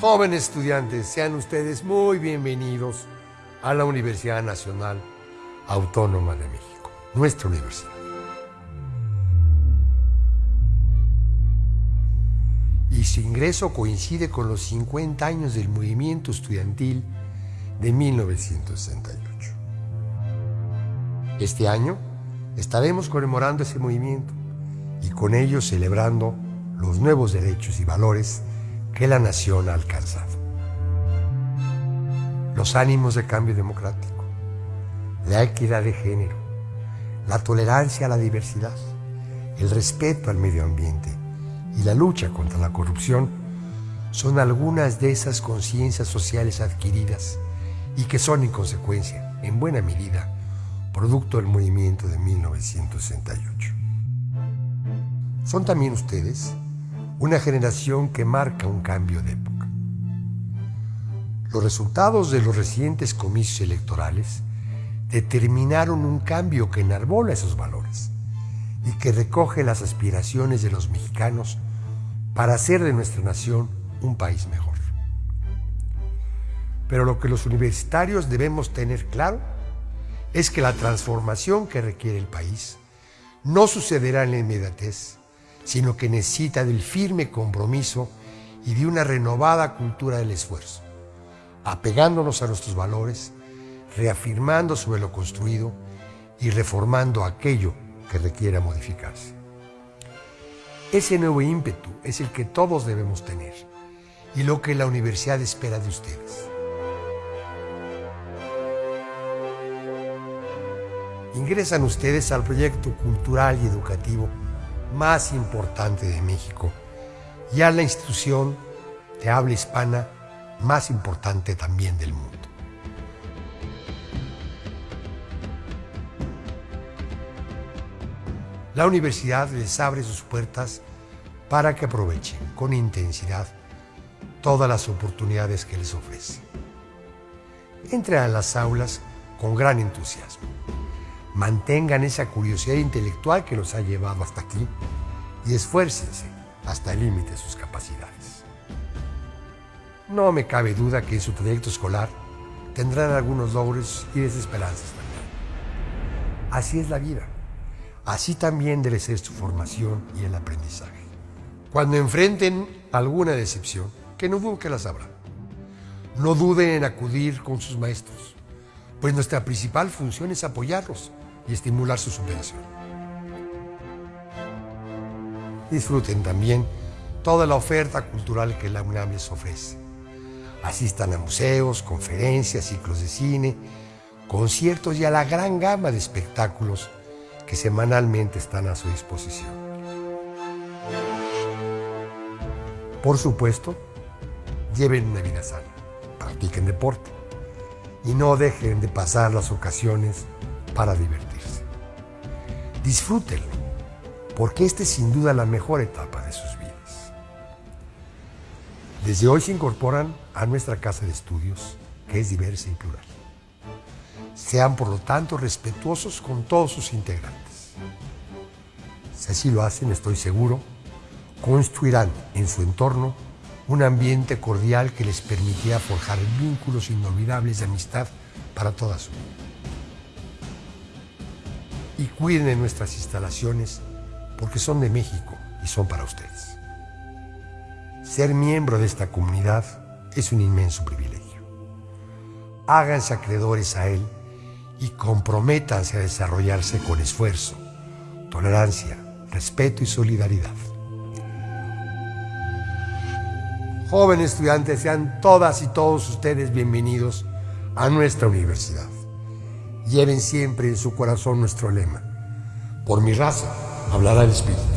Jóvenes estudiantes, sean ustedes muy bienvenidos a la Universidad Nacional Autónoma de México, nuestra universidad. Y su ingreso coincide con los 50 años del movimiento estudiantil de 1968. Este año estaremos conmemorando ese movimiento y con ello celebrando los nuevos derechos y valores que la nación ha alcanzado. Los ánimos de cambio democrático, la equidad de género, la tolerancia a la diversidad, el respeto al medio ambiente y la lucha contra la corrupción son algunas de esas conciencias sociales adquiridas y que son en consecuencia, en buena medida, producto del movimiento de 1968. Son también ustedes una generación que marca un cambio de época. Los resultados de los recientes comicios electorales determinaron un cambio que enarbola esos valores y que recoge las aspiraciones de los mexicanos para hacer de nuestra nación un país mejor. Pero lo que los universitarios debemos tener claro es que la transformación que requiere el país no sucederá en la inmediatez, sino que necesita del firme compromiso y de una renovada cultura del esfuerzo, apegándonos a nuestros valores, reafirmando sobre lo construido y reformando aquello que requiera modificarse. Ese nuevo ímpetu es el que todos debemos tener y lo que la universidad espera de ustedes. Ingresan ustedes al proyecto cultural y educativo más importante de México y a la institución de habla hispana más importante también del mundo. La universidad les abre sus puertas para que aprovechen con intensidad todas las oportunidades que les ofrece. Entren a las aulas con gran entusiasmo mantengan esa curiosidad intelectual que los ha llevado hasta aquí y esfuércense hasta el límite de sus capacidades. No me cabe duda que en su trayecto escolar tendrán algunos logros y desesperanzas también. Así es la vida. Así también debe ser su formación y el aprendizaje. Cuando enfrenten alguna decepción, que no dudo que las habrá. No duden en acudir con sus maestros, pues nuestra principal función es apoyarlos y estimular su superación. Disfruten también toda la oferta cultural que la UNAM les ofrece. Asistan a museos, conferencias, ciclos de cine, conciertos y a la gran gama de espectáculos que semanalmente están a su disposición. Por supuesto, lleven una vida sana, practiquen deporte y no dejen de pasar las ocasiones para divertirse. Disfrútenlo, porque esta es sin duda la mejor etapa de sus vidas. Desde hoy se incorporan a nuestra casa de estudios, que es diversa y plural. Sean por lo tanto respetuosos con todos sus integrantes. Si así lo hacen, estoy seguro, construirán en su entorno un ambiente cordial que les permitirá forjar vínculos inolvidables de amistad para toda su vida y cuiden de nuestras instalaciones porque son de México y son para ustedes. Ser miembro de esta comunidad es un inmenso privilegio. Háganse acreedores a él y comprométanse a desarrollarse con esfuerzo, tolerancia, respeto y solidaridad. Jóvenes estudiantes, sean todas y todos ustedes bienvenidos a nuestra universidad. Lleven siempre en su corazón nuestro lema. Por mi raza hablará el Espíritu.